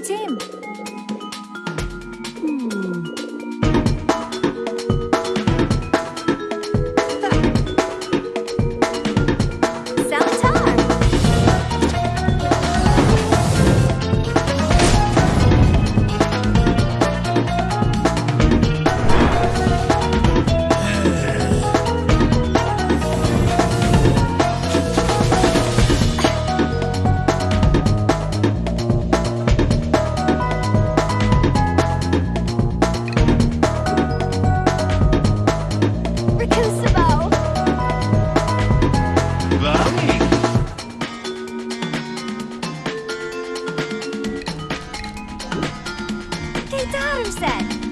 team. Keitaru said.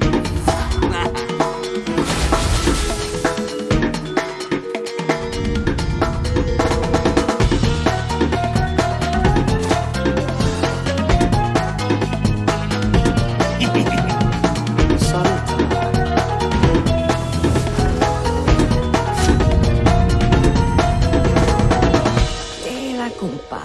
Compa.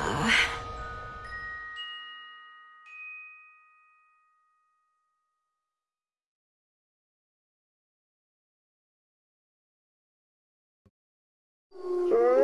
Sure.